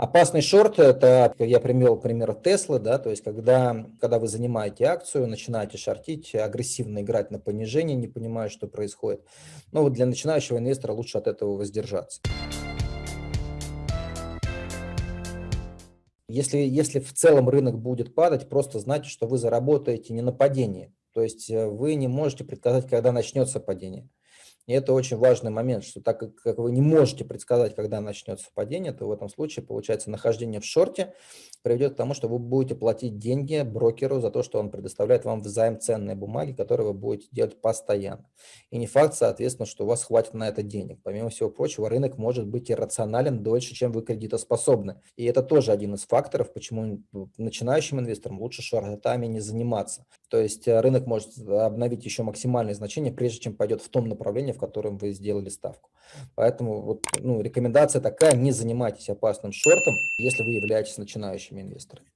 Опасный шорт – это, я привел пример Теслы, да, то есть когда, когда вы занимаете акцию, начинаете шортить, агрессивно играть на понижение, не понимая, что происходит. Но вот для начинающего инвестора лучше от этого воздержаться. Если, если в целом рынок будет падать, просто знайте, что вы заработаете не на падении. То есть э, вы не можете предсказать, когда начнется падение. И это очень важный момент, что так как вы не можете предсказать, когда начнется падение, то в этом случае, получается, нахождение в шорте приведет к тому, что вы будете платить деньги брокеру за то, что он предоставляет вам взаим ценные бумаги, которые вы будете делать постоянно. И не факт, соответственно, что у вас хватит на это денег. Помимо всего прочего, рынок может быть иррационален дольше, чем вы кредитоспособны. И это тоже один из факторов, почему начинающим инвесторам лучше шортами не заниматься. То есть э, рынок может обновить еще максимальные значения, прежде чем пойдет в том направлении, в котором вы сделали ставку. Поэтому вот, ну, рекомендация такая, не занимайтесь опасным шортом, если вы являетесь начинающими инвесторами.